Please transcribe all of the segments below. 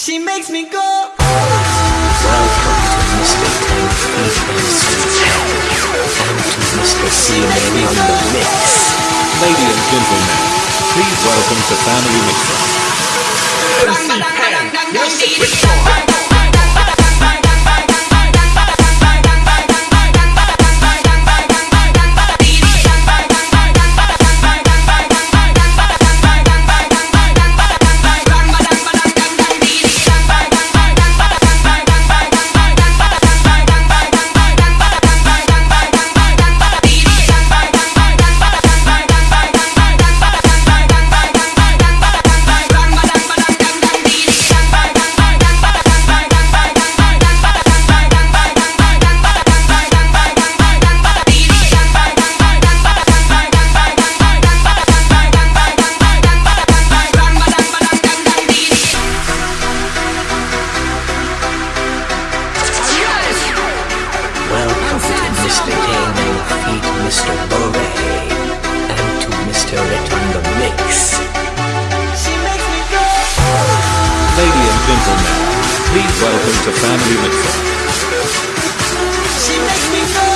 She makes me go. Welcome to Mr. Ten Feet and to Mr. C-Man on the mix. Ladies and gentlemen, please welcome to Family Mixer. Welcome to Mr. Ten Feet, Mr. Bore, and to Mr. Rit on the mix. She makes me go. Ladies and gentlemen, please welcome to Family Mixer. She makes me go.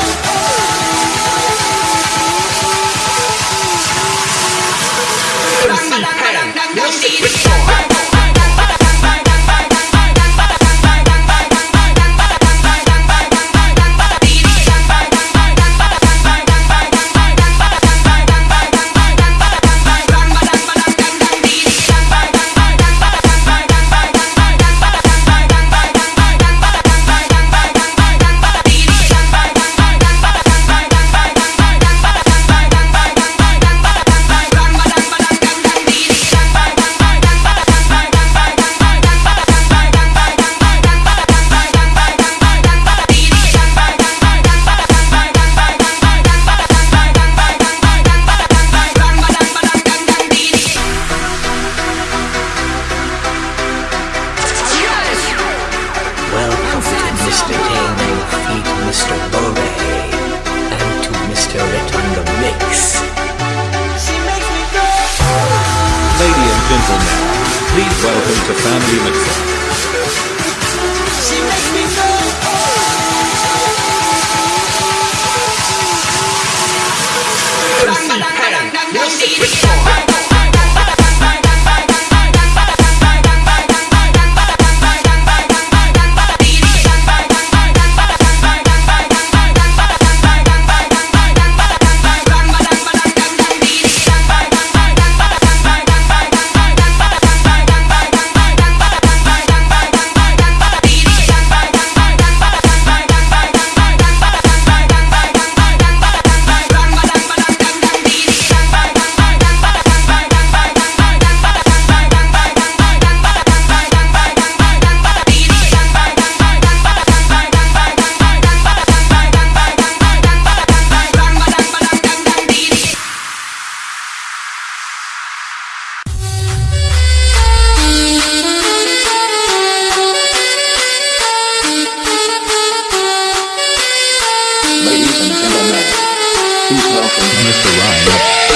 Please welcome Mr. Ryan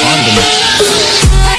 on the mix.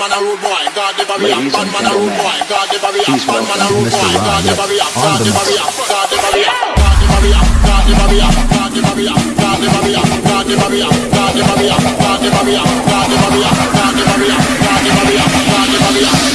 man a rude boy, God never react. Bad man a road boy, God never react. Bad man a road boy, God never react. God never react. God never react. God never react. God never react. God never react. God never react. God never react. God never react. God never react. God never react. God never react. God never react. God never react.